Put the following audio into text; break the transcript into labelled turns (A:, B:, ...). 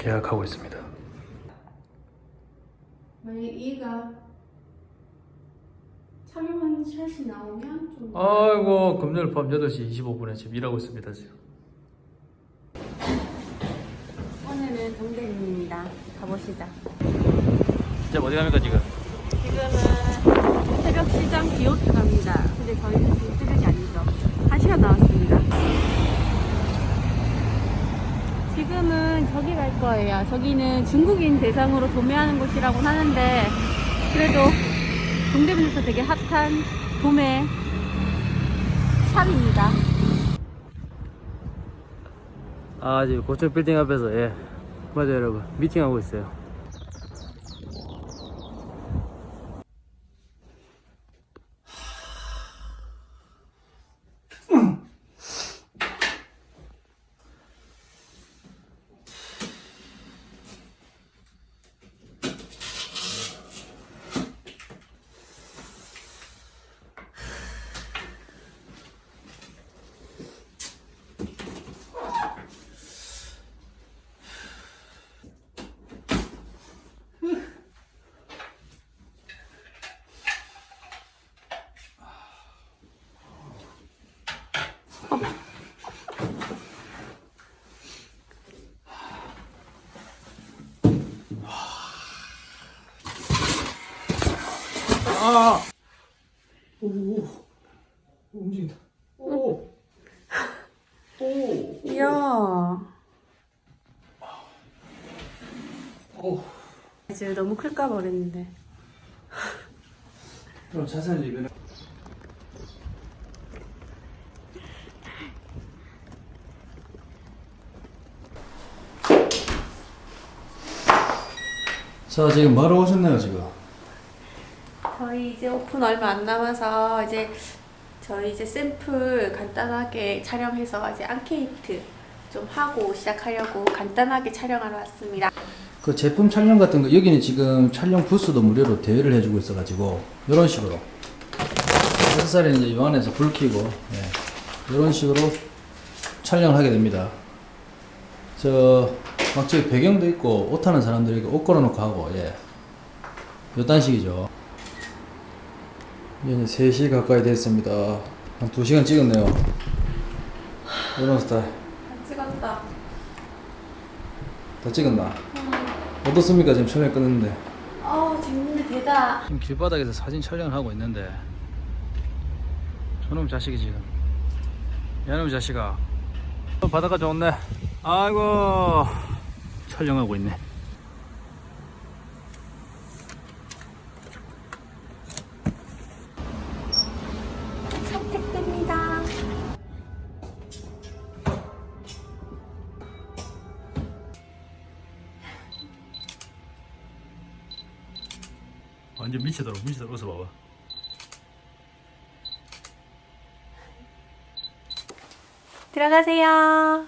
A: 계약하고 있습니다.
B: 만약 얘가 촬영한 샷이 나오면 좀
A: 아이고 금요일 밤 8시 25분에 지금 일하고 있습니다 지금.
B: 오늘은 동대문입니다. 가보시죠.
A: 이제 어디 갑니까 지금?
B: 지금은 새벽 시장 비오트 갑니다. 근데 저희는 지금 새벽이 아니죠. 한 시간 나왔습니다. 지금은 저기 갈 거예요. 저기는 중국인 대상으로 도매하는 곳이라고 하는데 그래도 동대문에서 되게 핫한 도매 샵입니다.
A: 아 지금 고층 빌딩 앞에서 예 맞아요 여러분 미팅하고 있어요. 아! 오, 오, 움직인다. 오, 오,
B: 이야.
A: 오.
B: 지금 너무 클까 버렸는데.
A: 그럼 자세한 리뷰는. 자 지금 뭐하러 오셨나요 지금?
B: 저희 이제 오픈 얼마 안 남아서 이제 저희 이제 샘플 간단하게 촬영해서 이제 앙케이트 좀 하고 시작하려고 간단하게 촬영하러 왔습니다.
A: 그 제품 촬영 같은 거 여기는 지금 촬영 부스도 무료로 대여를 해주고 있어가지고 이런 식으로 SSR은 이제 요 안에서 불 켜고 예, 이런 식으로 촬영을 하게 됩니다. 저막 저기 배경도 있고 옷 하는 사람들이 옷 걸어놓고 하고 예, 요딴 식이죠. 이제 3시 가까이 됐습니다. 한 2시간 찍었네요. 이런 스타일.
B: 다 찍었다.
A: 다 찍었나? 어떻습니까? 지금 촬영 끝냈는데.
B: 어 재밌는 대다.
A: 지금 길바닥에서 사진 촬영을 하고 있는데 저놈 자식이 지금 야놈 자식아 어, 바닷가 좋네 아이고 촬영하고 있네 완전 미치도록 미치도록 웃어봐봐
B: 들어가세요.